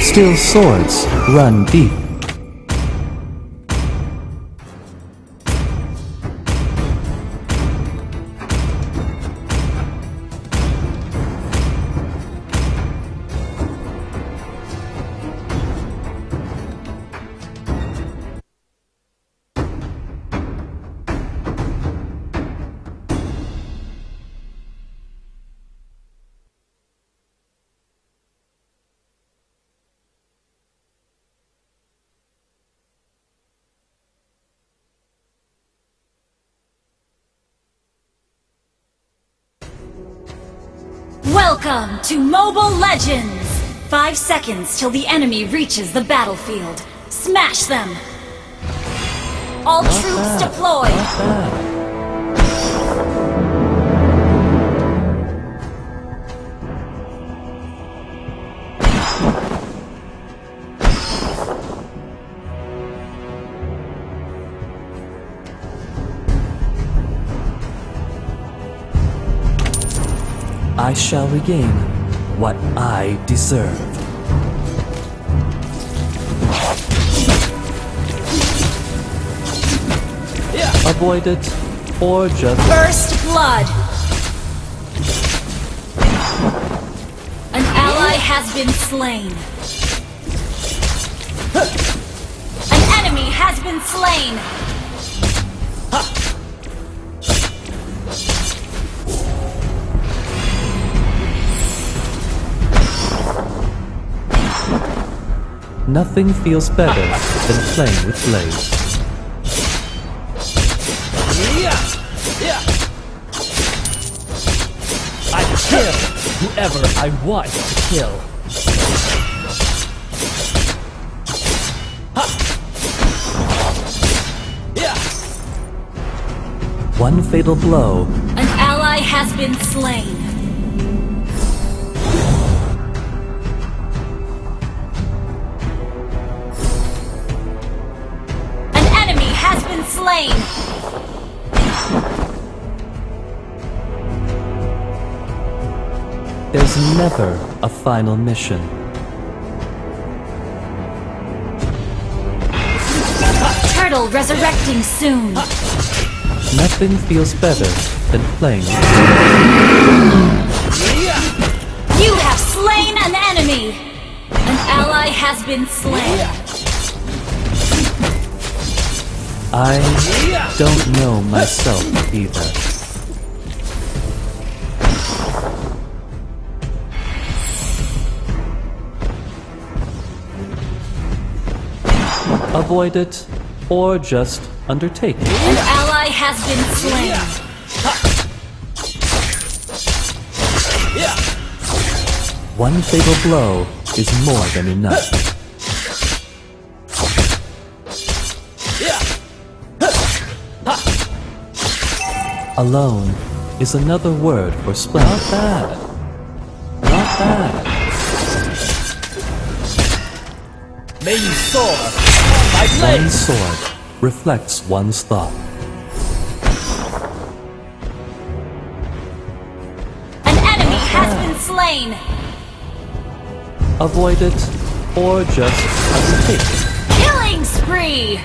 Still swords run deep. Welcome to Mobile Legends! Five seconds till the enemy reaches the battlefield. Smash them! All troops deployed! Shall regain what I deserve. Avoid it, or just First Blood! An ally has been slain. An enemy has been slain! Nothing feels better than playing with blades. I kill whoever I want to kill. One fatal blow, An ally has been slain. There's never a final mission. Turtle resurrecting soon. Nothing feels better than playing You have slain an enemy. An ally has been slain. I don't know myself either. Avoid it, or just undertake it. An ally has been slain. One fatal blow is more than enough. Alone is another word for splendor. Not bad. Not bad. May you soar One sword reflects one's thought. An enemy has been slain. Avoid it, or just undertake it. Killing spree.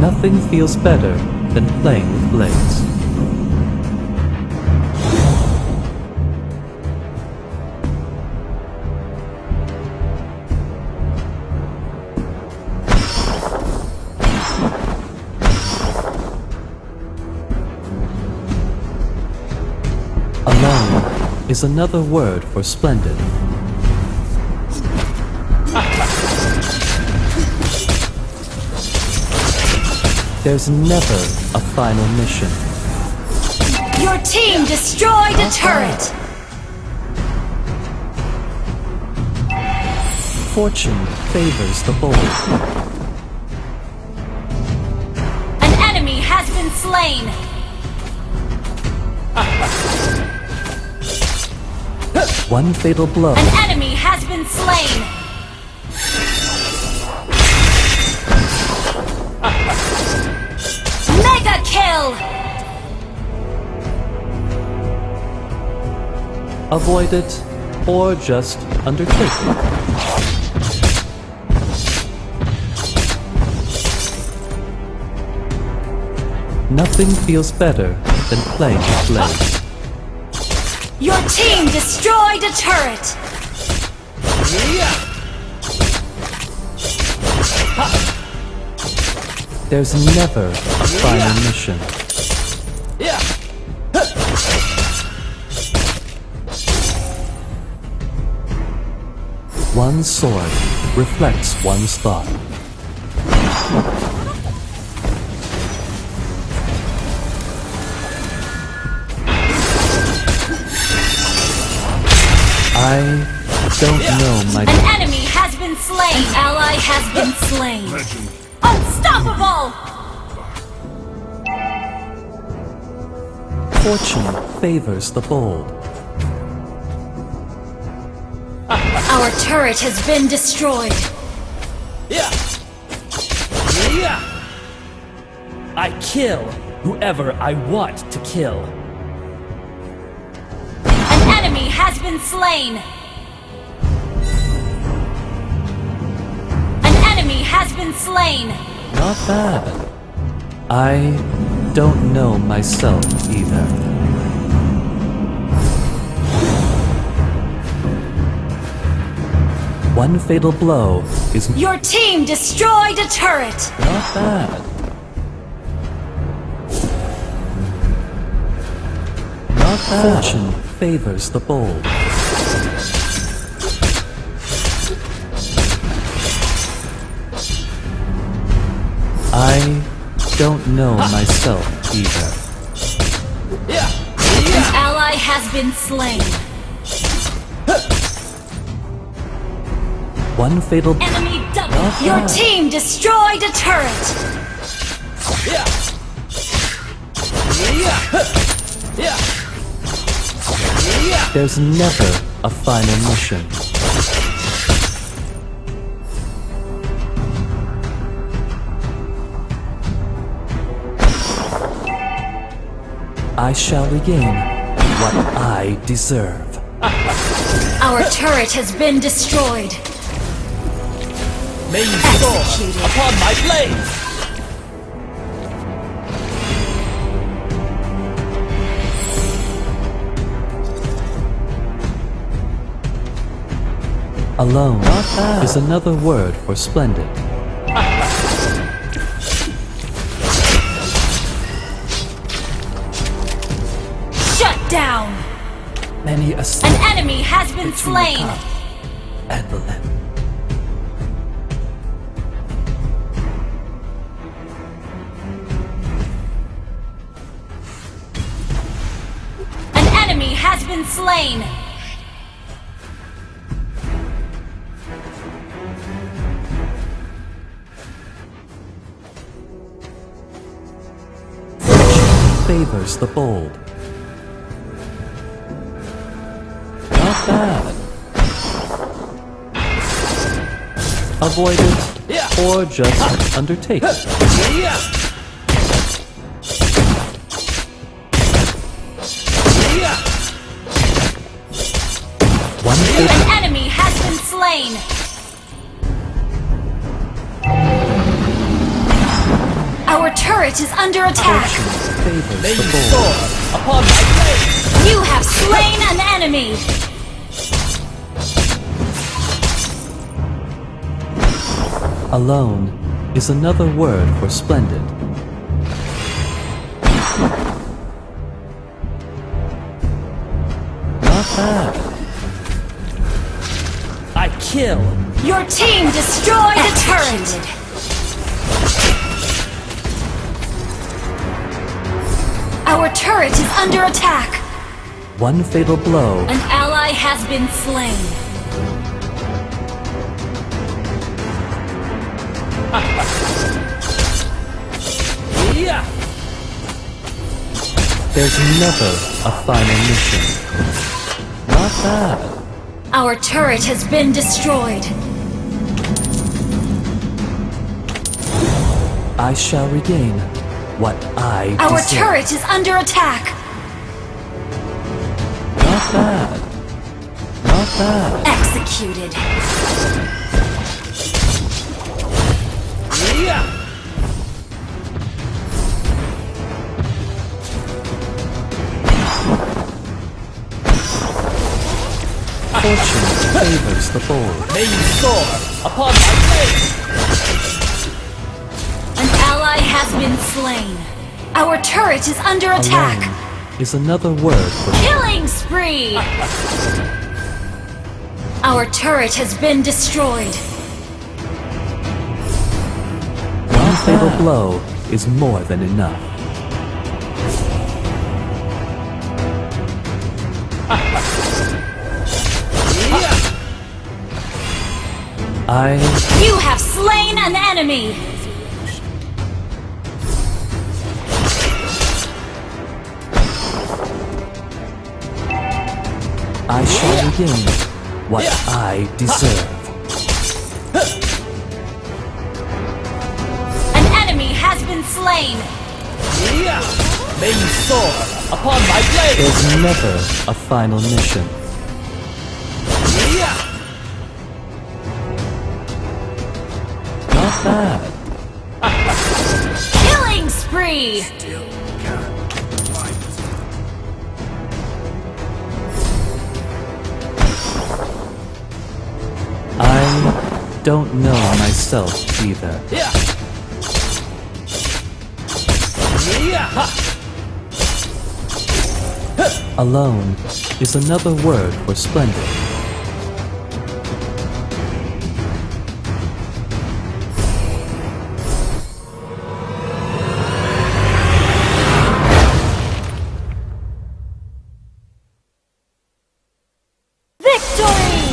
Nothing feels better than playing with blades. Is another word for splendid. There's never a final mission. Your team destroyed a turret. Fortune favors the bold. An enemy has been slain. One fatal blow. An enemy has been slain. Mega kill. avoid it, or just undertake it. Nothing feels better than playing with blades. Your team destroyed a turret! Yeah. There's never a final mission. Yeah. One sword reflects one's thought. I don't know my An enemy has been slain! An ally has been slain! Unstoppable! fortune favors the bold. Our turret has been destroyed! Yeah. Yeah. I kill whoever I want to kill. Been slain! An enemy has been slain! Not bad. I don't know myself either. One fatal blow is Your team destroyed a turret! not bad. Not bad. Fortune favors the bold. I don't know myself either. Yeah. An ally has been slain! One fatal Enemy double! Not Your bad. team destroyed a turret! Yeah. Yeah. Yeah. Yeah. There's never a final mission. I shall regain what I deserve. Our turret has been destroyed! May you soar Executed. upon my blade. Alone is another word for splendid. Shut down! Many a An enemy has been slain! and the lip. An enemy has been slain! Favors the bold. Not bad. Avoid it, or just undertake it. Yeah. Yeah. One An enemy has been slain! Our turret is under attack! Favors May the you bold. soar upon my blade. You have slain an enemy! Alone is another word for splendid. Not bad. I kill. Your team destroyed a turret! Our turret is under attack! One fatal blow An ally has been slain. Yeah. There's never a final mission. Not bad. Our turret has been destroyed. I shall regain what I Our deserve. turret is under attack. Not bad. Not bad. Executed. Yeah. Fortune favors the bold. May you soar upon my blade. Has been slain. Our turret is under attack. Alone is another word for Killing spree! Our turret has been destroyed. one fatal blow is more than enough. I You have slain an enemy! I shall regain what I deserve. An enemy has been slain! Yeah. May you soar upon my blade. There's never a final mission. Yeah. Not bad. Killing spree! I don't know myself either. Yeah. Alone is another word for splendid. Victory!